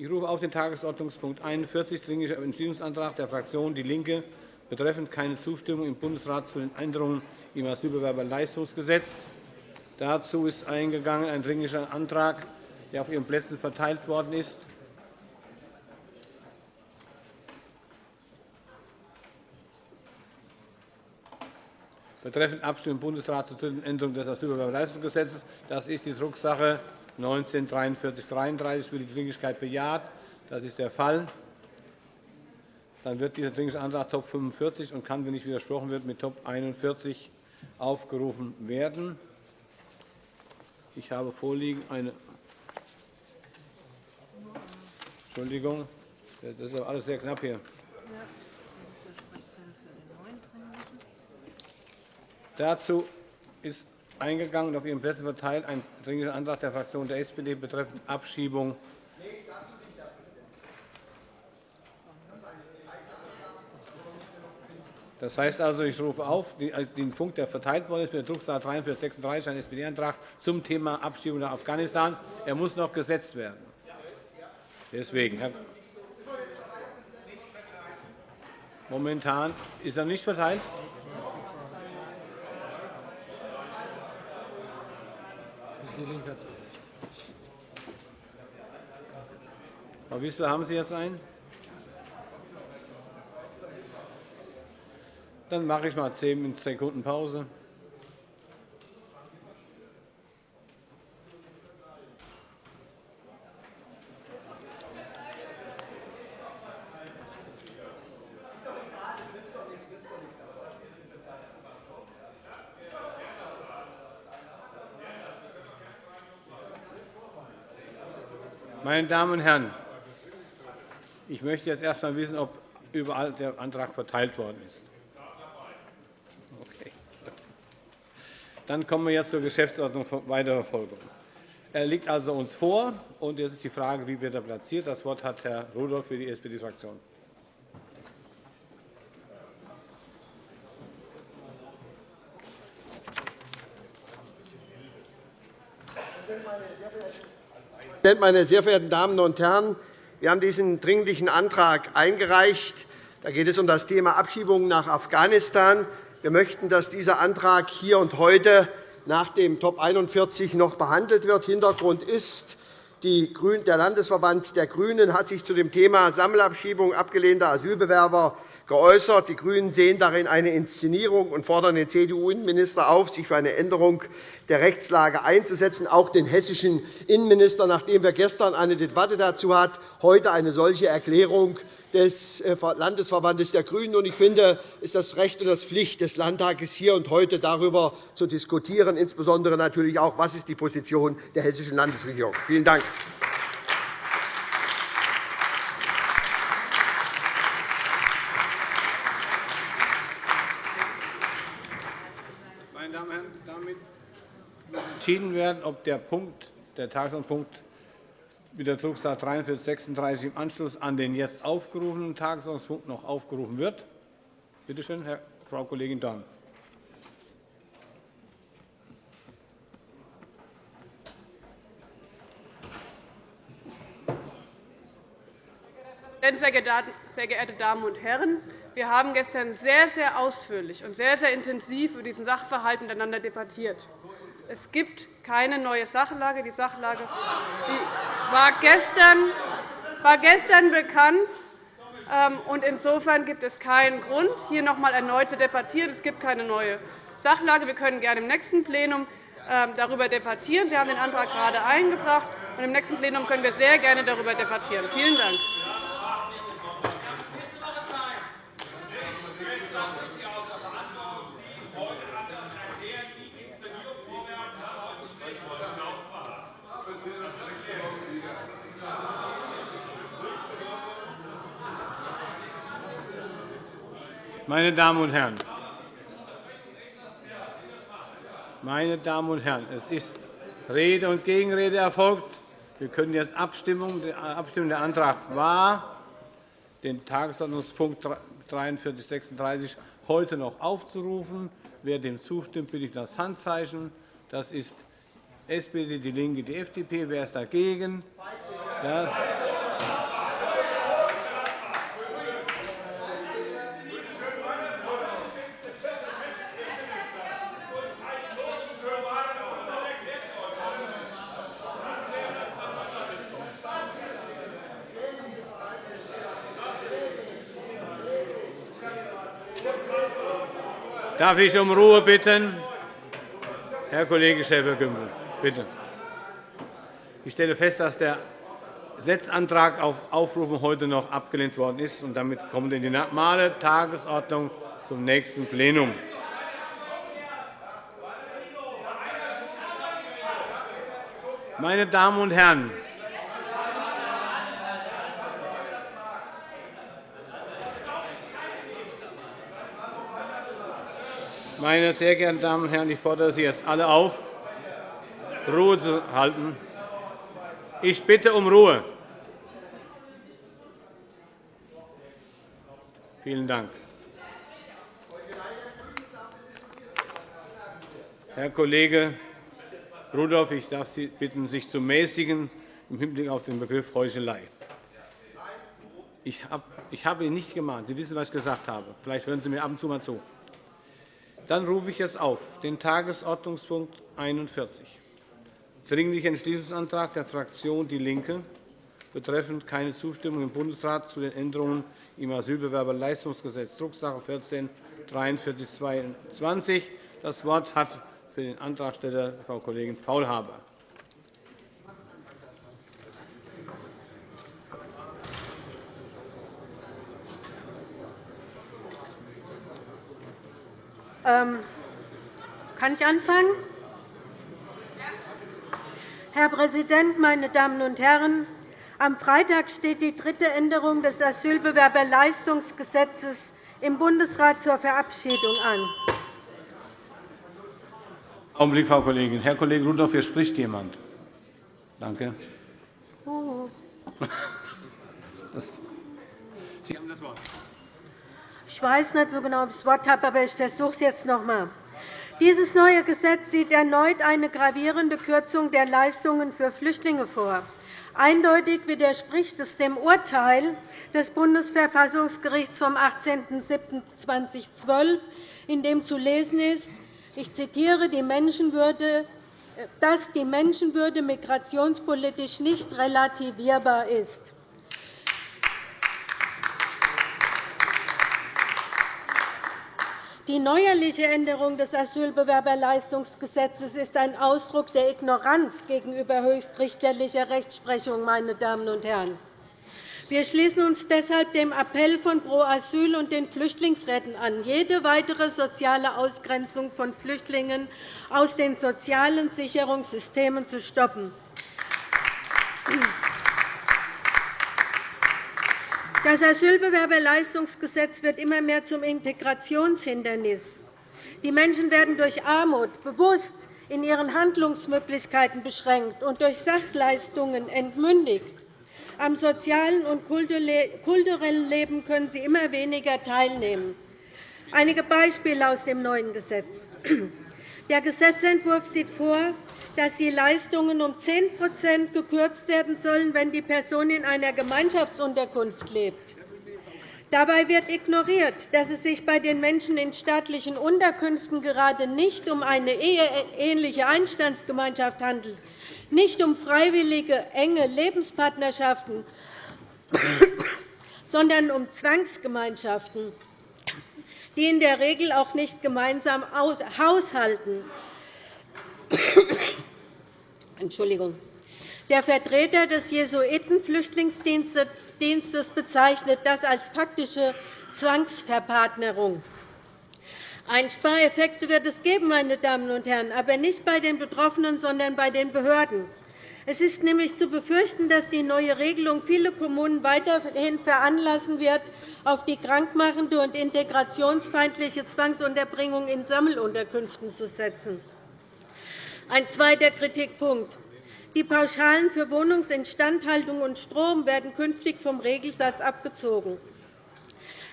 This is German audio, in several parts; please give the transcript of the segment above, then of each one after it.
Ich rufe auf den Tagesordnungspunkt 41, Dringlicher Entschließungsantrag der Fraktion DIE LINKE betreffend keine Zustimmung im Bundesrat zu den Änderungen im Asylbewerberleistungsgesetz. Dazu ist eingegangen ein Dringlicher Antrag, der auf Ihren Plätzen verteilt worden ist. betreffend Abstimmung im Bundesrat zur dritten Änderung des Asylbewerberleistungsgesetzes. Das ist die Drucksache 19 4333 wird die Dringlichkeit bejaht. Das ist der Fall. Dann wird dieser Dringliche Antrag Top 45 und kann, wenn nicht widersprochen wird, mit Top 41 aufgerufen werden. Ich habe vorliegen eine Entschuldigung, das ist alles sehr knapp hier. Dazu ist eingegangen und auf Ihren Plätzen verteilt ein Dringlicher Antrag der Fraktion der SPD betreffend Abschiebung Das heißt also, ich rufe auf den Punkt, der verteilt worden ist, mit der Drucksache 4336, ein SPD-Antrag zum Thema Abschiebung nach Afghanistan. Er muss noch gesetzt werden. Deswegen. Momentan ist er nicht verteilt. Die Linke hat Frau Wissler, haben Sie jetzt einen? Dann mache ich mal zehn Sekunden Pause. Meine Damen und Herren, ich möchte jetzt erst einmal wissen, ob überall der Antrag verteilt worden ist. Okay. Dann kommen wir jetzt zur Geschäftsordnung weiterer Folge. Er liegt also uns vor, und jetzt ist die Frage, wie wird er platziert. Das Wort hat Herr Rudolph für die SPD-Fraktion. meine sehr verehrten Damen und Herren! Wir haben diesen Dringlichen Antrag eingereicht. Da geht es um das Thema Abschiebungen nach Afghanistan. Wir möchten, dass dieser Antrag hier und heute nach dem Top 41 noch behandelt wird. Hintergrund ist, der Landesverband der GRÜNEN hat sich zu dem Thema Sammelabschiebung abgelehnter Asylbewerber geäußert. Die GRÜNEN sehen darin eine Inszenierung und fordern den CDU-Innenminister auf, sich für eine Änderung der Rechtslage einzusetzen, auch den hessischen Innenminister, nachdem wir gestern eine Debatte dazu hatten, heute eine solche Erklärung des äh, Landesverbandes der GRÜNEN. Ich finde, es ist das Recht und das Pflicht des Landtages, hier und heute darüber zu diskutieren, insbesondere natürlich auch, was ist die Position der hessischen Landesregierung. Vielen Dank. Entschieden werden, ob der, Punkt, der Tagesordnungspunkt mit der Drucksache 4336 im Anschluss an den jetzt aufgerufenen Tagesordnungspunkt noch aufgerufen wird. Bitte schön, Frau Kollegin Dorn. Sehr geehrte Damen und Herren! Wir haben gestern sehr, sehr ausführlich und sehr, sehr intensiv über diesen Sachverhalt miteinander debattiert. Es gibt keine neue Sachlage. Die Sachlage war gestern, war gestern bekannt. Ähm, insofern gibt es keinen Grund, hier noch einmal erneut zu debattieren. Es gibt keine neue Sachlage. Wir können gerne im nächsten Plenum ähm, darüber debattieren. Sie haben den Antrag gerade eingebracht. Im nächsten Plenum können wir sehr gerne darüber debattieren. Vielen Dank. Meine Damen und Herren, meine Damen und Herren, es ist Rede und Gegenrede erfolgt. Wir können jetzt abstimmen. Der Antrag war, den Tagesordnungspunkt 4336 heute noch aufzurufen. Wer dem zustimmt, bitte ich das Handzeichen. Das ist SPD, DIE LINKE, die FDP. Wer ist dagegen? Das Darf ich um Ruhe bitten? Herr Kollege Schäfer-Gümbel, bitte. Ich stelle fest, dass der Setzantrag auf Aufrufen heute noch abgelehnt worden ist. und Damit wir in die normale Tagesordnung zum nächsten Plenum. Meine Damen und Herren, meine sehr geehrten Damen und Herren, ich fordere Sie jetzt alle auf, Ruhe zu halten. Ich bitte um Ruhe. Vielen Dank. Herr Kollege Rudolph, ich darf Sie bitten, sich zu mäßigen im Hinblick auf den Begriff Heuchelei. Ich habe ihn nicht gemahnt. Sie wissen, was ich gesagt habe. Vielleicht hören Sie mir ab und zu mal zu. Dann rufe ich jetzt auf den Tagesordnungspunkt 41 Dringlicher Entschließungsantrag der Fraktion DIE LINKE betreffend keine Zustimmung im Bundesrat zu den Änderungen im Asylbewerberleistungsgesetz, Drucksache 14 4322 Das Wort hat für den Antragsteller Frau Kollegin Faulhaber. Kann ich anfangen? Herr Präsident, meine Damen und Herren! Am Freitag steht die dritte Änderung des Asylbewerberleistungsgesetzes im Bundesrat zur Verabschiedung an. Augenblick, Frau Kollegin. Herr Kollege Rudolph, hier spricht jemand. Danke. Sie haben das Wort. Ich weiß nicht so genau, ob ich das Wort habe, aber ich versuche es jetzt noch einmal. Dieses neue Gesetz sieht erneut eine gravierende Kürzung der Leistungen für Flüchtlinge vor. Eindeutig widerspricht es dem Urteil des Bundesverfassungsgerichts vom 18.07.2012, in dem zu lesen ist, ich zitiere, die Menschenwürde, dass die Menschenwürde migrationspolitisch nicht relativierbar ist. Die neuerliche Änderung des Asylbewerberleistungsgesetzes ist ein Ausdruck der Ignoranz gegenüber höchstrichterlicher Rechtsprechung. Meine Damen und Herren. Wir schließen uns deshalb dem Appell von Pro Asyl und den Flüchtlingsräten an, jede weitere soziale Ausgrenzung von Flüchtlingen aus den sozialen Sicherungssystemen zu stoppen. Das Asylbewerberleistungsgesetz wird immer mehr zum Integrationshindernis. Die Menschen werden durch Armut bewusst in ihren Handlungsmöglichkeiten beschränkt und durch Sachleistungen entmündigt. Am sozialen und kulturellen Leben können sie immer weniger teilnehmen. Einige Beispiele aus dem neuen Gesetz. Der Gesetzentwurf sieht vor, dass die Leistungen um 10% gekürzt werden sollen, wenn die Person in einer Gemeinschaftsunterkunft lebt. Dabei wird ignoriert, dass es sich bei den Menschen in staatlichen Unterkünften gerade nicht um eine eheähnliche Einstandsgemeinschaft handelt, nicht um freiwillige, enge Lebenspartnerschaften, sondern um Zwangsgemeinschaften, die in der Regel auch nicht gemeinsam haushalten. Entschuldigung. Der Vertreter des Jesuitenflüchtlingsdienstes bezeichnet das als faktische Zwangsverpartnerung. Einspareffekte wird es geben, meine Damen und Herren, aber nicht bei den Betroffenen, sondern bei den Behörden. Es ist nämlich zu befürchten, dass die neue Regelung viele Kommunen weiterhin veranlassen wird, auf die krankmachende und integrationsfeindliche Zwangsunterbringung in Sammelunterkünften zu setzen. Ein zweiter Kritikpunkt. Die Pauschalen für Wohnungsinstandhaltung und Strom werden künftig vom Regelsatz abgezogen.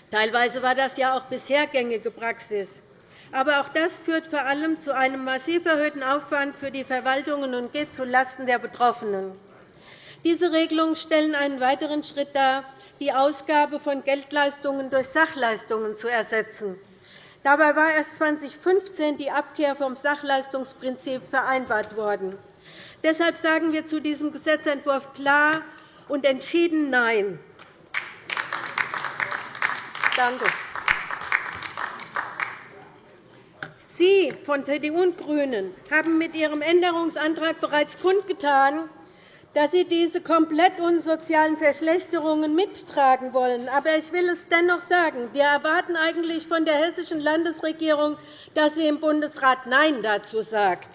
Teilweise war das ja auch bisher gängige Praxis. Aber auch das führt vor allem zu einem massiv erhöhten Aufwand für die Verwaltungen und geht zulasten der Betroffenen. Diese Regelungen stellen einen weiteren Schritt dar, die Ausgabe von Geldleistungen durch Sachleistungen zu ersetzen. Dabei war erst 2015 die Abkehr vom Sachleistungsprinzip vereinbart worden. Deshalb sagen wir zu diesem Gesetzentwurf klar und entschieden Nein. Danke. Sie von CDU und GRÜNEN haben mit Ihrem Änderungsantrag bereits kundgetan, dass Sie diese komplett unsozialen Verschlechterungen mittragen wollen. Aber ich will es dennoch sagen. Wir erwarten eigentlich von der hessischen Landesregierung, dass sie im Bundesrat Nein dazu sagt.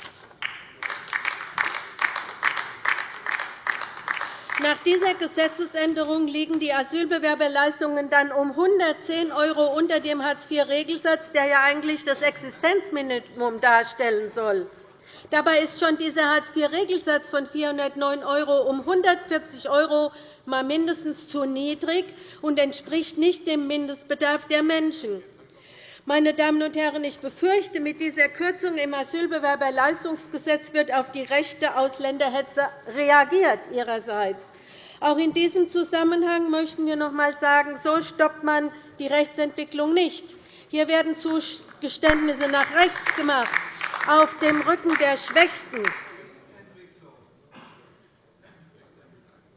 Nach dieser Gesetzesänderung liegen die Asylbewerberleistungen dann um 110 € unter dem Hartz-IV-Regelsatz, der ja eigentlich das Existenzminimum darstellen soll. Dabei ist schon dieser Hartz-IV-Regelsatz von 409 € um 140 € mal mindestens zu niedrig und entspricht nicht dem Mindestbedarf der Menschen. Meine Damen und Herren, ich befürchte, mit dieser Kürzung im Asylbewerberleistungsgesetz wird auf die rechte Ausländerhetze reagiert ihrerseits. Auch in diesem Zusammenhang möchten wir noch einmal sagen, so stoppt man die Rechtsentwicklung nicht. Hier werden Zugeständnisse nach rechts gemacht auf dem Rücken der Schwächsten.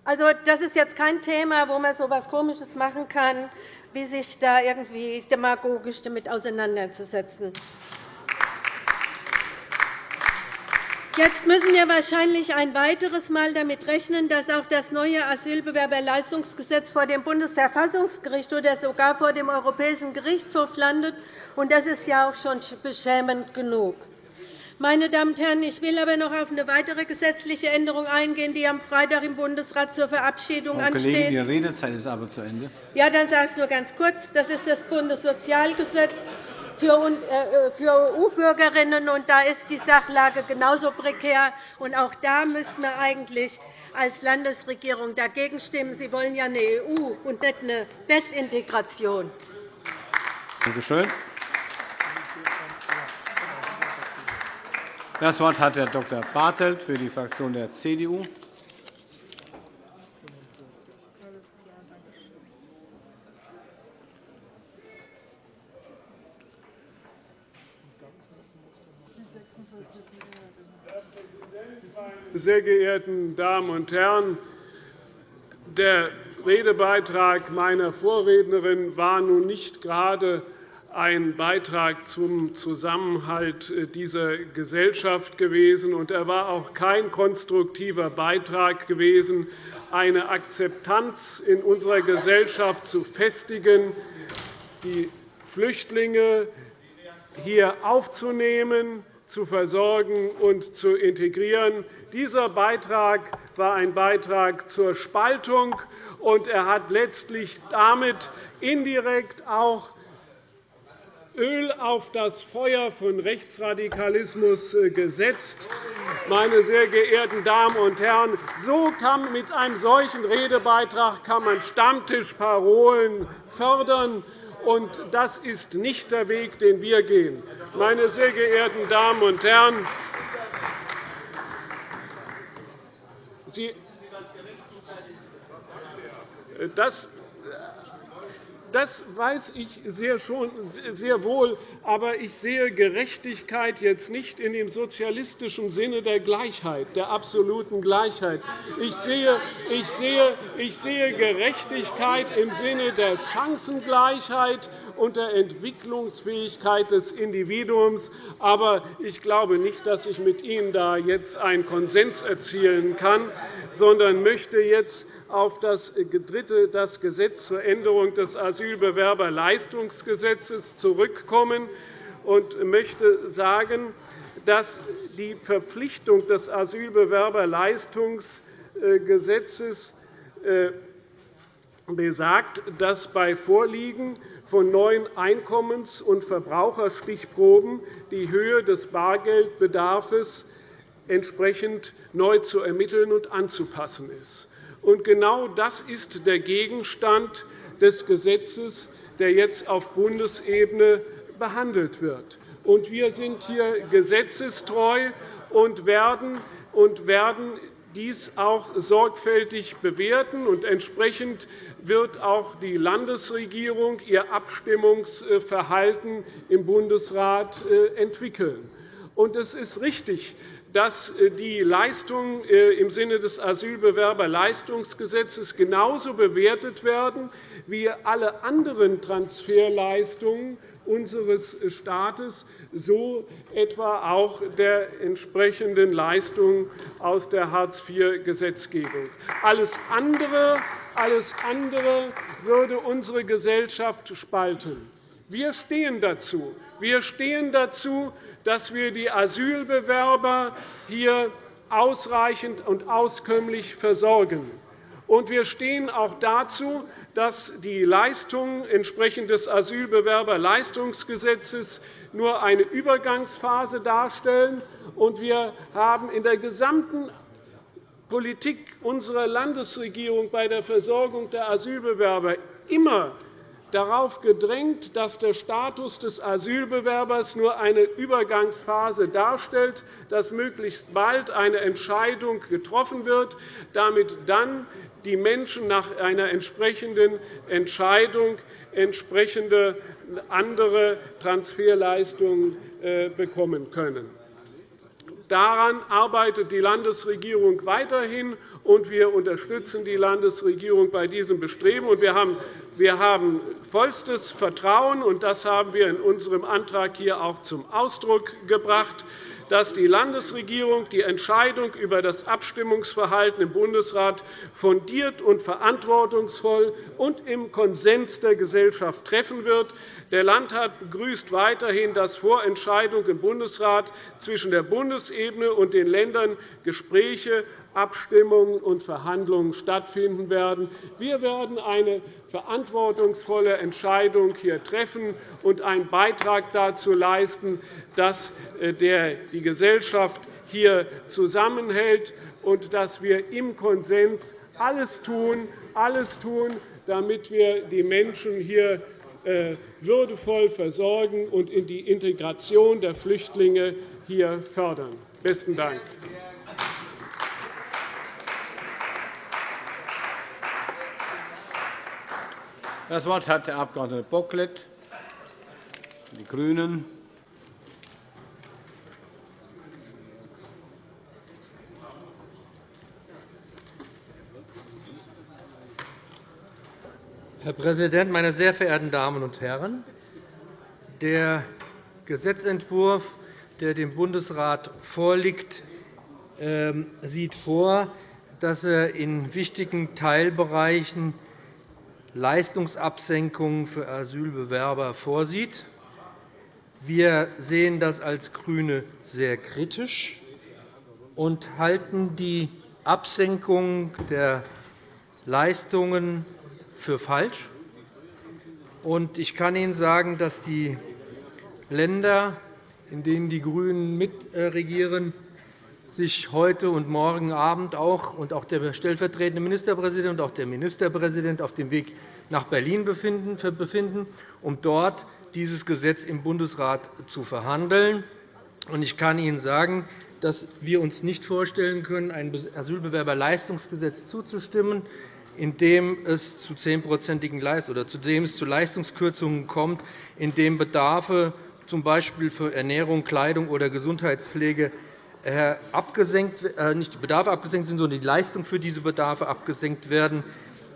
Also, das ist jetzt kein Thema, wo man so etwas Komisches machen kann, wie sich da irgendwie demagogisch damit auseinanderzusetzen. Jetzt müssen wir wahrscheinlich ein weiteres Mal damit rechnen, dass auch das neue Asylbewerberleistungsgesetz vor dem Bundesverfassungsgericht oder sogar vor dem Europäischen Gerichtshof landet. Das ist ja auch schon beschämend genug. Meine Damen und Herren, ich will aber noch auf eine weitere gesetzliche Änderung eingehen, die am Freitag im Bundesrat zur Verabschiedung Frau ansteht. Kollegin, Ihre Redezeit ist aber zu Ende. Ja, dann sage ich es nur ganz kurz. Das ist das Bundessozialgesetz für EU-Bürgerinnen. Da ist die Sachlage genauso prekär. Auch da müssten wir eigentlich als Landesregierung dagegen stimmen. Sie wollen ja eine EU und nicht eine Desintegration. Danke schön. Das Wort hat Herr Dr. Bartelt für die Fraktion der CDU. Sehr geehrten Damen und Herren! Der Redebeitrag meiner Vorrednerin war nun nicht gerade ein Beitrag zum Zusammenhalt dieser Gesellschaft gewesen, und er war auch kein konstruktiver Beitrag gewesen, eine Akzeptanz in unserer Gesellschaft zu festigen, die Flüchtlinge hier aufzunehmen, zu versorgen und zu integrieren. Dieser Beitrag war ein Beitrag zur Spaltung, und er hat letztlich damit indirekt auch Öl auf das Feuer von Rechtsradikalismus äh, gesetzt. Meine sehr geehrten Damen und Herren, so kann mit einem solchen Redebeitrag kann man Stammtischparolen fördern. Und das ist nicht der Weg, den wir gehen. Meine sehr geehrten Damen und Herren, das das weiß ich sehr, schon, sehr wohl. Aber ich sehe Gerechtigkeit jetzt nicht in dem sozialistischen Sinne der Gleichheit, der absoluten Gleichheit. Ich sehe, ich sehe, ich sehe Gerechtigkeit im Sinne der Chancengleichheit und der Entwicklungsfähigkeit des Individuums. Aber ich glaube nicht, dass ich mit Ihnen da jetzt einen Konsens erzielen kann, sondern möchte jetzt auf das dritte das Gesetz zur Änderung des Asylbewerberleistungsgesetzes zurückkommen und möchte sagen, dass die Verpflichtung des Asylbewerberleistungsgesetzes äh, besagt, dass bei Vorliegen von neuen Einkommens- und Verbraucherstichproben die Höhe des Bargeldbedarfs entsprechend neu zu ermitteln und anzupassen ist. Und genau das ist der Gegenstand des Gesetzes, der jetzt auf Bundesebene behandelt wird. Und wir sind hier gesetzestreu und werden, dies auch sorgfältig bewerten. Und entsprechend wird auch die Landesregierung ihr Abstimmungsverhalten im Bundesrat äh, entwickeln. Und es ist richtig, dass äh, die Leistungen äh, im Sinne des Asylbewerberleistungsgesetzes genauso bewertet werden wie alle anderen Transferleistungen unseres Staates, so etwa auch der entsprechenden Leistungen aus der Hartz-IV-Gesetzgebung. Alles andere, alles andere würde unsere Gesellschaft spalten. Wir stehen dazu. Wir stehen dazu, dass wir die Asylbewerber hier ausreichend und auskömmlich versorgen. Und wir stehen auch dazu, dass die Leistungen entsprechend des Asylbewerberleistungsgesetzes nur eine Übergangsphase darstellen. Und wir haben in der gesamten Politik unserer Landesregierung bei der Versorgung der Asylbewerber immer darauf gedrängt, dass der Status des Asylbewerbers nur eine Übergangsphase darstellt, dass möglichst bald eine Entscheidung getroffen wird, damit dann die Menschen nach einer entsprechenden Entscheidung entsprechende andere Transferleistungen äh, bekommen können. Daran arbeitet die Landesregierung weiterhin, und wir unterstützen die Landesregierung bei diesem Bestreben. Wir haben vollstes Vertrauen, und das haben wir in unserem Antrag hier auch zum Ausdruck gebracht, dass die Landesregierung die Entscheidung über das Abstimmungsverhalten im Bundesrat fundiert und verantwortungsvoll und im Konsens der Gesellschaft treffen wird. Der Landtag begrüßt weiterhin, dass vor Entscheidung im Bundesrat zwischen der Bundesebene und den Ländern Gespräche Abstimmungen und Verhandlungen stattfinden werden. Wir werden eine verantwortungsvolle Entscheidung hier treffen und einen Beitrag dazu leisten, dass äh, die Gesellschaft hier zusammenhält und dass wir im Konsens alles tun, alles tun damit wir die Menschen hier äh, würdevoll versorgen und in die Integration der Flüchtlinge hier fördern. – Besten Dank. Das Wort hat der Abg. Bocklet, die GRÜNEN. Herr Präsident, meine sehr verehrten Damen und Herren! Der Gesetzentwurf, der dem Bundesrat vorliegt, ähm, sieht vor, dass er in wichtigen Teilbereichen Leistungsabsenkungen für Asylbewerber vorsieht. Wir sehen das als GRÜNE sehr kritisch und halten die Absenkung der Leistungen für falsch. Ich kann Ihnen sagen, dass die Länder, in denen die GRÜNEN mitregieren, sich heute und morgen Abend auch, und auch der stellvertretende Ministerpräsident und auch der Ministerpräsident auf dem Weg nach Berlin befinden, um dort dieses Gesetz im Bundesrat zu verhandeln. Ich kann Ihnen sagen, dass wir uns nicht vorstellen können, einem Asylbewerberleistungsgesetz zuzustimmen, in dem es zu 10 oder zu dem es zu Leistungskürzungen kommt, in dem Bedarfe z. B. für Ernährung, Kleidung oder Gesundheitspflege abgesenkt, äh, nicht die Bedarfe abgesenkt sind, sondern die Leistungen für diese Bedarfe abgesenkt werden,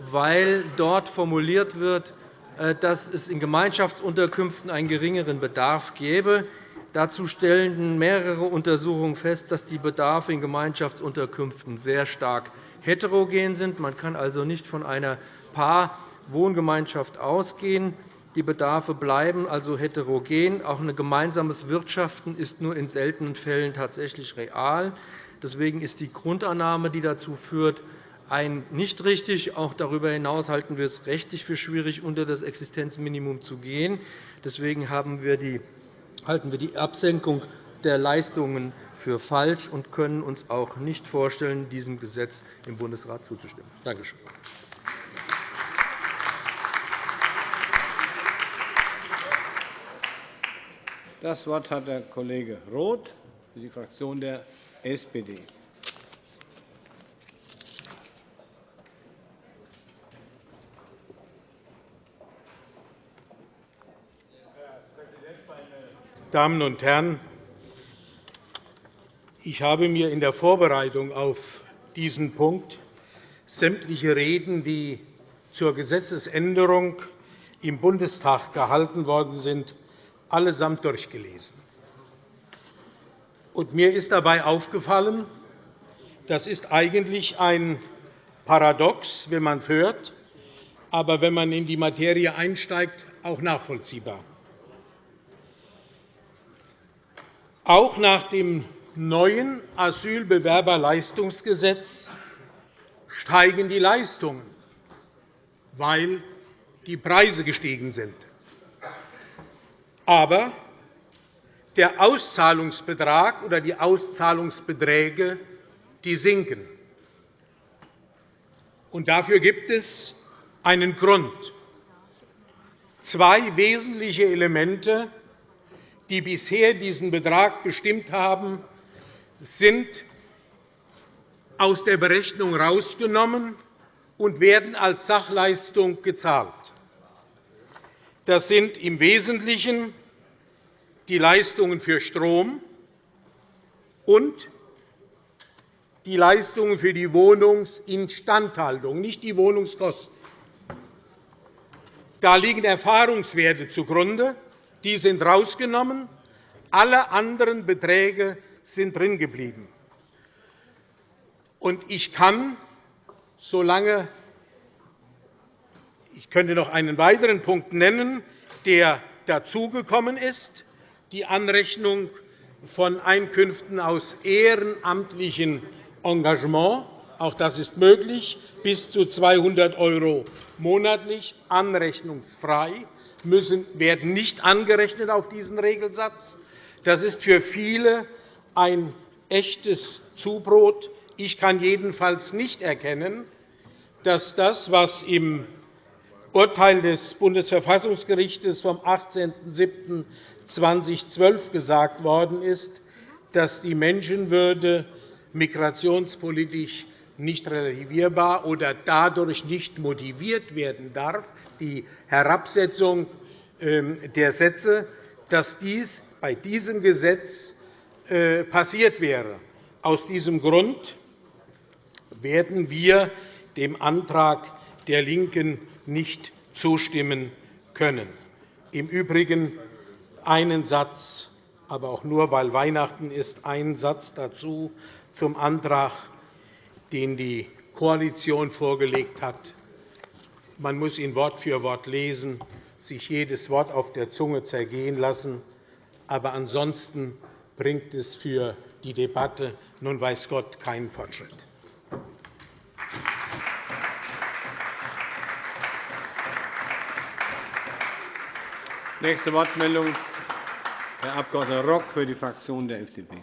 weil dort formuliert wird, äh, dass es in Gemeinschaftsunterkünften einen geringeren Bedarf gäbe. Dazu stellen mehrere Untersuchungen fest, dass die Bedarfe in Gemeinschaftsunterkünften sehr stark heterogen sind. Man kann also nicht von einer Paar-Wohngemeinschaft ausgehen. Die Bedarfe bleiben also heterogen. Auch ein gemeinsames Wirtschaften ist nur in seltenen Fällen tatsächlich real. Deswegen ist die Grundannahme, die dazu führt, ein nicht richtig. Auch darüber hinaus halten wir es rechtlich für schwierig, unter das Existenzminimum zu gehen. Deswegen halten wir die Absenkung der Leistungen für falsch und können uns auch nicht vorstellen, diesem Gesetz im Bundesrat zuzustimmen. Danke schön. Das Wort hat der Kollege Roth für die Fraktion der SPD. Damen und Herren! Ich habe mir in der Vorbereitung auf diesen Punkt sämtliche Reden, die zur Gesetzesänderung im Bundestag gehalten worden sind, allesamt durchgelesen. Und mir ist dabei aufgefallen, das ist eigentlich ein Paradox, wenn man es hört, aber wenn man in die Materie einsteigt, auch nachvollziehbar. Auch nach dem neuen Asylbewerberleistungsgesetz steigen die Leistungen, weil die Preise gestiegen sind. Aber der Auszahlungsbetrag oder die Auszahlungsbeträge die sinken. Und dafür gibt es einen Grund. Zwei wesentliche Elemente, die bisher diesen Betrag bestimmt haben, sind aus der Berechnung herausgenommen und werden als Sachleistung gezahlt. Das sind im Wesentlichen die Leistungen für Strom und die Leistungen für die Wohnungsinstandhaltung, nicht die Wohnungskosten. Da liegen Erfahrungswerte zugrunde. Die sind herausgenommen. Alle anderen Beträge sind drin geblieben. Ich kann, solange ich könnte noch einen weiteren Punkt nennen, der dazugekommen ist, die Anrechnung von Einkünften aus ehrenamtlichem Engagement. Auch das ist möglich, bis zu 200 € monatlich, anrechnungsfrei, müssen, werden nicht angerechnet auf diesen Regelsatz. Das ist für viele ein echtes Zubrot. Ich kann jedenfalls nicht erkennen, dass das, was im Urteil des Bundesverfassungsgerichts vom 18.07.2012 gesagt worden ist, dass die Menschenwürde migrationspolitisch nicht relativierbar oder dadurch nicht motiviert werden darf, die Herabsetzung ähm, der Sätze, dass dies bei diesem Gesetz äh, passiert wäre. Aus diesem Grund werden wir dem Antrag der LINKEN nicht zustimmen können. Im Übrigen einen Satz, aber auch nur, weil Weihnachten ist, einen Satz dazu zum Antrag, den die Koalition vorgelegt hat. Man muss ihn Wort für Wort lesen, sich jedes Wort auf der Zunge zergehen lassen. Aber ansonsten bringt es für die Debatte nun weiß Gott keinen Fortschritt. Nächste Wortmeldung, Herr Abg. Rock für die Fraktion der FDP.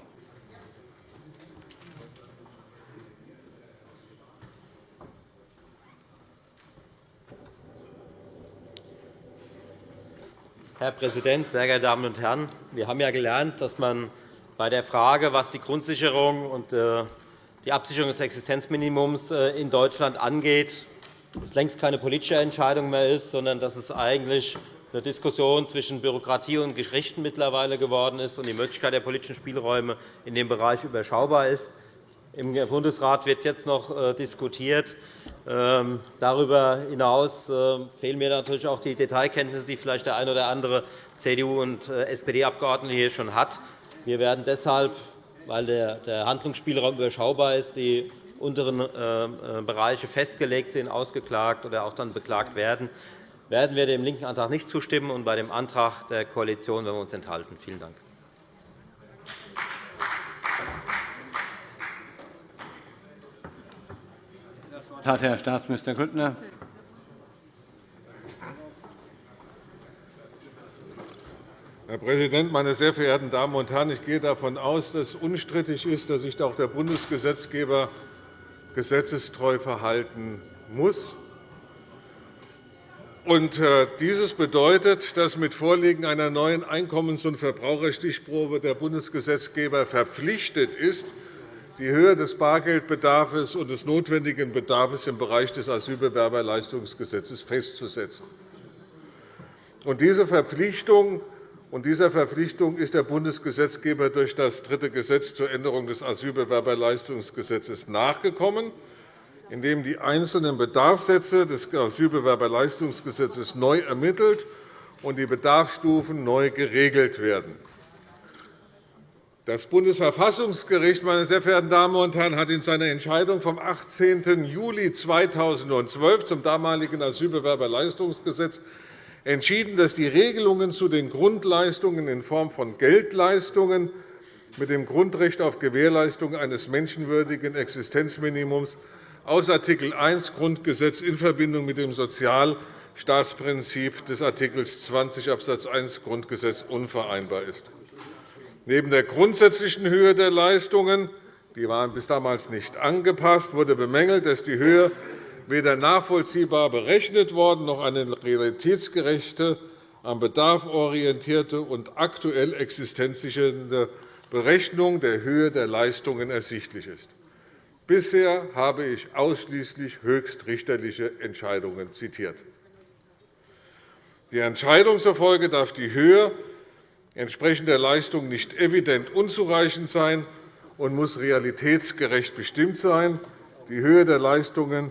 Herr Präsident, sehr geehrte Damen und Herren! Wir haben ja gelernt, dass man bei der Frage, was die Grundsicherung und äh, die Absicherung des Existenzminimums äh, in Deutschland angeht, es längst keine politische Entscheidung mehr ist, sondern dass es eigentlich eine Diskussion zwischen Bürokratie und Gerichten mittlerweile geworden ist und die Möglichkeit der politischen Spielräume in dem Bereich überschaubar ist. Im Bundesrat wird jetzt noch äh, diskutiert. Ähm, darüber hinaus äh, fehlen mir natürlich auch die Detailkenntnisse, die vielleicht der eine oder andere CDU- und äh, SPD-Abgeordnete hier schon hat. Wir werden deshalb, weil der Handlungsspielraum überschaubar ist, die unteren Bereiche festgelegt sind, ausgeklagt oder auch dann beklagt werden, werden wir dem linken Antrag nicht zustimmen und bei dem Antrag der Koalition werden wir uns enthalten. Vielen Dank. hat Herr Staatsminister Grüttner. Herr Präsident, meine sehr verehrten Damen und Herren! Ich gehe davon aus, dass unstrittig ist, dass sich auch der Bundesgesetzgeber gesetzestreu verhalten muss. Äh, dieses bedeutet, dass mit Vorliegen einer neuen Einkommens- und Verbraucherstichprobe der Bundesgesetzgeber verpflichtet ist, die Höhe des Bargeldbedarfs und des notwendigen Bedarfs im Bereich des Asylbewerberleistungsgesetzes festzusetzen. Diese Verpflichtung und dieser Verpflichtung ist der Bundesgesetzgeber durch das dritte Gesetz zur Änderung des Asylbewerberleistungsgesetzes nachgekommen, indem die einzelnen Bedarfssätze des Asylbewerberleistungsgesetzes neu ermittelt und die Bedarfsstufen neu geregelt werden. Das Bundesverfassungsgericht meine sehr verehrten Damen und Herren, hat in seiner Entscheidung vom 18. Juli 2012 zum damaligen Asylbewerberleistungsgesetz entschieden, dass die Regelungen zu den Grundleistungen in Form von Geldleistungen mit dem Grundrecht auf Gewährleistung eines menschenwürdigen Existenzminimums aus Art. 1 Grundgesetz in Verbindung mit dem Sozialstaatsprinzip des Art. 20 Abs. 1 Grundgesetz unvereinbar ist. Neben der grundsätzlichen Höhe der Leistungen die waren bis damals nicht angepasst, wurde bemängelt, dass die Höhe weder nachvollziehbar berechnet worden noch eine realitätsgerechte, am Bedarf orientierte und aktuell existenzsichernde Berechnung der Höhe der Leistungen ersichtlich ist. Bisher habe ich ausschließlich höchstrichterliche Entscheidungen zitiert. Die Entscheidung zufolge darf die Höhe entsprechender Leistung nicht evident unzureichend sein und muss realitätsgerecht bestimmt sein. Die Höhe der Leistungen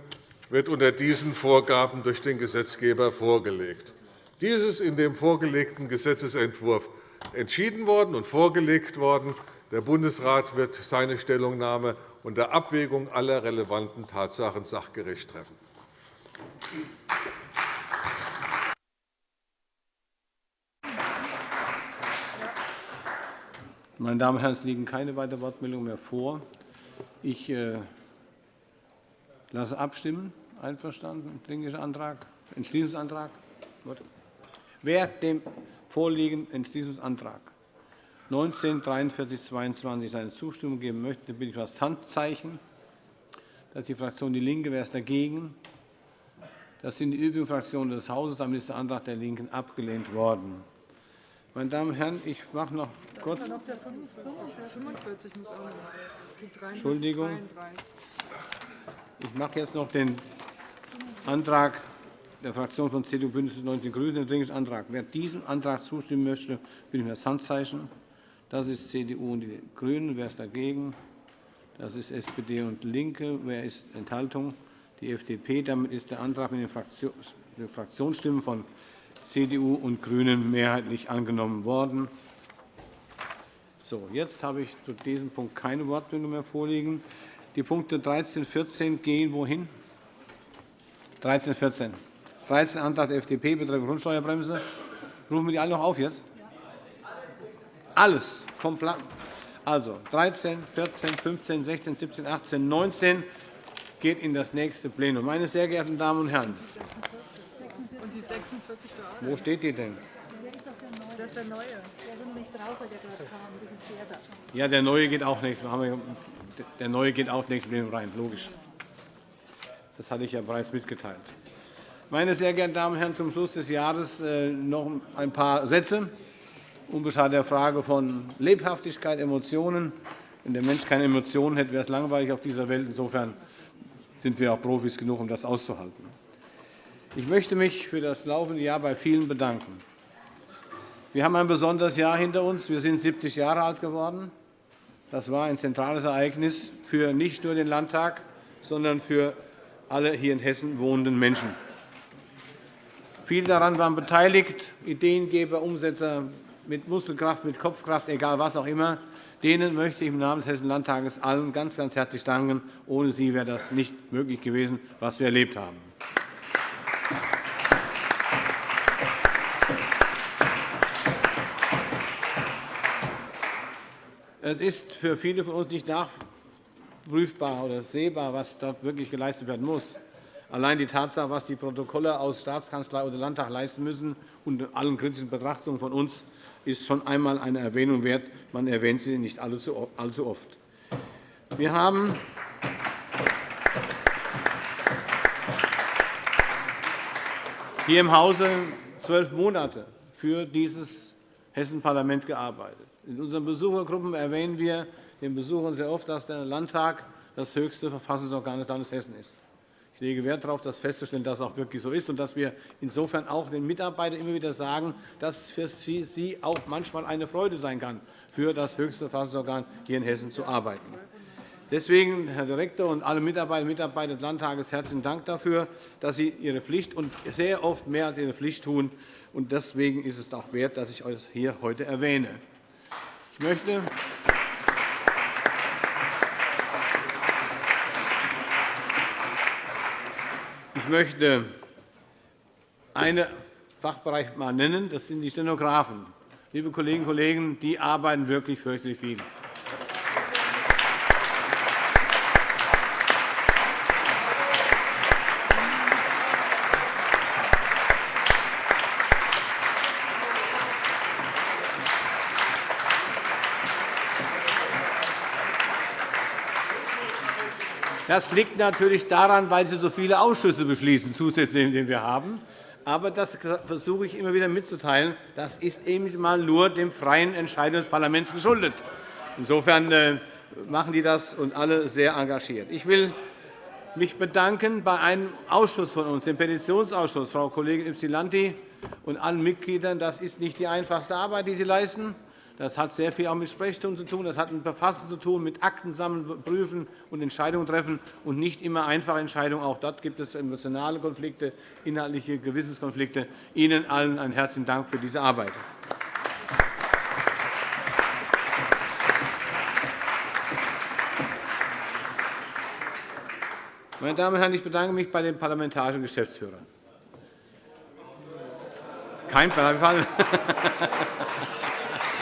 wird unter diesen Vorgaben durch den Gesetzgeber vorgelegt. Dies ist in dem vorgelegten Gesetzentwurf entschieden worden und vorgelegt worden. Der Bundesrat wird seine Stellungnahme unter Abwägung aller relevanten Tatsachen sachgerecht treffen. Meine Damen und Herren, es liegen keine weiteren Wortmeldungen mehr vor. Ich äh, lasse abstimmen. Einverstanden? Dringlicher Antrag? Entschließungsantrag? Wer dem vorliegenden Entschließungsantrag 19 43 22 seine Zustimmung geben möchte, bitte ich das Handzeichen. Das ist die Fraktion DIE LINKE. Wer ist dagegen? Das sind die übrigen Fraktionen des Hauses. Damit ist der Antrag der LINKEN abgelehnt worden. Meine Damen und Herren, ich mache noch kurz. Entschuldigung. Ich mache jetzt noch den Antrag der Fraktion von CDU, BÜNDNIS 90 die GRÜNEN, den Dringlichen Antrag. Wer diesem Antrag zustimmen möchte, bitte ich um das Handzeichen. Das ist CDU und die GRÜNEN. Wer ist dagegen? Das ist SPD und LINKE. Wer ist Enthaltung? Die FDP. Damit ist der Antrag mit den Fraktionsstimmen von CDU und GRÜNEN mehrheitlich angenommen worden. So, jetzt habe ich zu diesem Punkt keine Wortmeldung mehr vorliegen. Die Punkte 13 und 14 gehen wohin? 13 und 14. 13 Antrag der FDP betreffend Grundsteuerbremse. Rufen wir die alle noch auf jetzt? Alles. Also 13, 14, 15, 16, 17, 18, 19 geht in das nächste Plenum. Meine sehr geehrten Damen und Herren, und die 46 Wo steht die denn? Das ist der neue. Der, wo nicht drauf, der gerade kam. Das ist der da. Ja, der neue geht auch nicht. Der neue geht auch nicht rein, logisch. Das hatte ich ja bereits mitgeteilt. Meine sehr geehrten Damen und Herren, zum Schluss des Jahres äh, noch ein paar Sätze. Unbeschadet der Frage von Lebhaftigkeit, Emotionen. Wenn der Mensch keine Emotionen hätte, wäre es langweilig auf dieser Welt. Insofern sind wir auch Profis genug, um das auszuhalten. Ich möchte mich für das laufende Jahr bei vielen bedanken. Wir haben ein besonderes Jahr hinter uns. Wir sind 70 Jahre alt geworden. Das war ein zentrales Ereignis für nicht nur den Landtag, sondern für alle hier in Hessen wohnenden Menschen. Viele daran waren beteiligt, Ideengeber, Umsetzer mit Muskelkraft, mit Kopfkraft, egal was auch immer. Denen möchte ich im Namen des Hessischen Landtages allen ganz, ganz herzlich danken. Ohne sie wäre das nicht möglich gewesen, was wir erlebt haben. Es ist für viele von uns nicht nachprüfbar oder sehbar, was dort wirklich geleistet werden muss. Allein die Tatsache, was die Protokolle aus Staatskanzlei oder Landtag leisten müssen, unter allen kritischen Betrachtungen von uns, ist schon einmal eine Erwähnung wert. Man erwähnt sie nicht allzu oft. Wir haben hier im Hause zwölf Monate für dieses Hessenparlament gearbeitet. In unseren Besuchergruppen erwähnen wir den Besuchern sehr oft, dass der Landtag das höchste Verfassungsorgan des Landes Hessen ist. Ich lege Wert darauf, das festzustellen, dass es auch wirklich so ist und dass wir insofern auch den Mitarbeitern immer wieder sagen, dass es für sie auch manchmal eine Freude sein kann, für das höchste Verfassungsorgan hier in Hessen zu arbeiten. Deswegen, Herr Direktor und alle Mitarbeiterinnen und Mitarbeiter des Landtages, herzlichen Dank dafür, dass Sie Ihre Pflicht und sehr oft mehr als Ihre Pflicht tun. Deswegen ist es auch wert, dass ich euch hier heute erwähne. Ich möchte ich möchte einen Fachbereich einmal nennen. Das sind die Stenografen. Liebe Kolleginnen und Kollegen, die arbeiten wirklich fürchterlich viel. Das liegt natürlich daran, weil Sie so viele Ausschüsse beschließen, zusätzlich, die wir haben. Aber das versuche ich immer wieder mitzuteilen. Das ist eben einmal nur dem freien Entscheiden des Parlaments geschuldet. Insofern äh, machen die das und alle sehr engagiert. Ich will mich bedanken bei einem Ausschuss von uns, dem Petitionsausschuss, Frau Kollegin Ypsilanti und allen Mitgliedern. Das ist nicht die einfachste Arbeit, die Sie leisten. Das hat sehr viel auch mit Sprechstunden zu tun, das hat mit Verfassen zu tun, mit Akten sammeln, prüfen und Entscheidungen treffen und nicht immer einfache Entscheidungen. Auch dort gibt es emotionale Konflikte, inhaltliche Gewissenskonflikte. Ihnen allen einen herzlichen Dank für diese Arbeit. Meine Damen und Herren, ich bedanke mich bei den parlamentarischen Geschäftsführern. Kein Fall.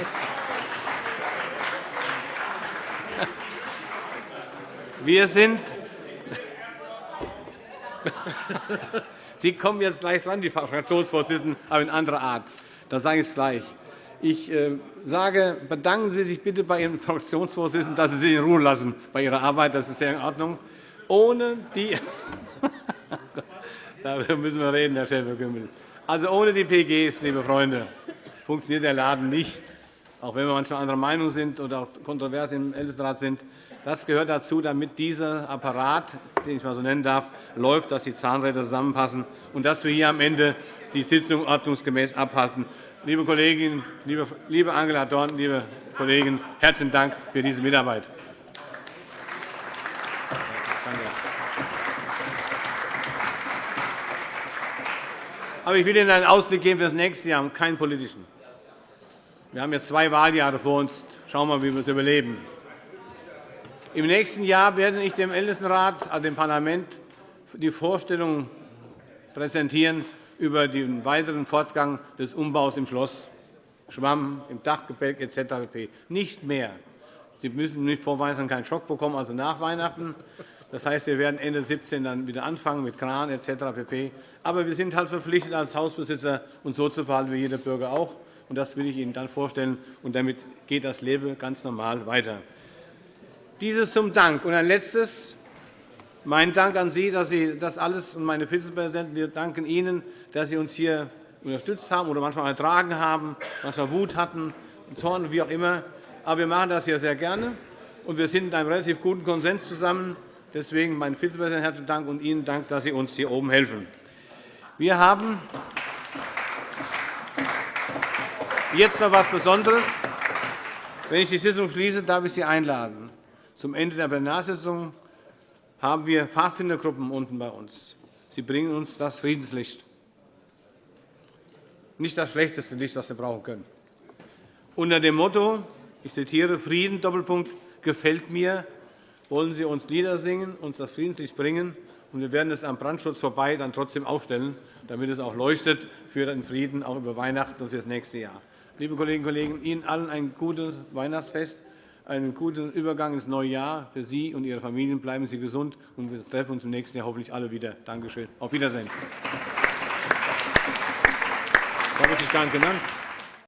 Wir sind Sie kommen jetzt gleich dran, die Fraktionsvorsitzenden, aber in anderer Art. Dann sage ich es gleich. Ich äh, sage, bedanken Sie sich bitte bei Ihren Fraktionsvorsitzenden, dass Sie sich in Ruhe lassen bei Ihrer Arbeit. Das ist sehr in Ordnung. Ohne die Darüber müssen wir reden, Herr Schäfer-Gümbel. Also ohne die PGs, liebe Freunde, funktioniert der Laden nicht, auch wenn wir manchmal anderer Meinung sind oder auch kontrovers im Ältestenrat sind. Das gehört dazu, damit dieser Apparat, den ich mal so nennen darf, läuft, dass die Zahnräder zusammenpassen und dass wir hier am Ende die Sitzung ordnungsgemäß abhalten. Liebe Kolleginnen, liebe Angela Dorn, liebe Kollegen, herzlichen Dank für diese Mitarbeit. Aber ich will Ihnen einen Ausblick geben für das nächste Jahr, und keinen politischen. Wir haben jetzt zwei Wahljahre vor uns. Schauen wir mal, wie wir es überleben. Im nächsten Jahr werde ich dem Ältestenrat, also dem Parlament, die Vorstellung präsentieren über den weiteren Fortgang des Umbaus im Schloss Schwamm, im Dachgebälk etc. Nicht mehr. Sie müssen nicht vor Weihnachten keinen Schock bekommen, also nach Weihnachten. Das heißt, wir werden Ende 2017 dann wieder anfangen mit Kran etc. pp. Aber wir sind halt verpflichtet, als Hausbesitzer uns so zu verhalten wie jeder Bürger auch. Und das will ich Ihnen dann vorstellen. Und damit geht das Leben ganz normal weiter. Dieses zum Dank. Und ein letztes. Mein Dank an Sie, dass Sie das alles und meine Vizepräsidenten, wir danken Ihnen, dass Sie uns hier unterstützt haben oder manchmal ertragen haben, manchmal Wut hatten, Zorn, wie auch immer. Aber wir machen das hier sehr gerne, und wir sind in einem relativ guten Konsens zusammen. Deswegen mein Vizepräsident herzlichen Dank und Ihnen Dank, dass Sie uns hier oben helfen. Wir haben jetzt noch etwas Besonderes. Wenn ich die Sitzung schließe, darf ich Sie einladen. Zum Ende der Plenarsitzung haben wir Pfadfindergruppen unten bei uns. Sie bringen uns das Friedenslicht. Nicht das schlechteste Licht, das wir brauchen können. Unter dem Motto, ich zitiere, Frieden, Doppelpunkt, gefällt mir, wollen Sie uns Lieder singen, uns das Friedenslicht bringen. Und wir werden es am Brandschutz vorbei dann trotzdem aufstellen, damit es auch leuchtet für den Frieden, auch über Weihnachten und für das nächste Jahr. Liebe Kolleginnen und Kollegen, Ihnen allen ein gutes Weihnachtsfest einen guten Übergang ins neue Jahr für Sie und Ihre Familien. Bleiben Sie gesund, und wir treffen uns im nächsten Jahr hoffentlich alle wieder. Danke schön. Auf Wiedersehen. Ich habe sich gar nicht genannt.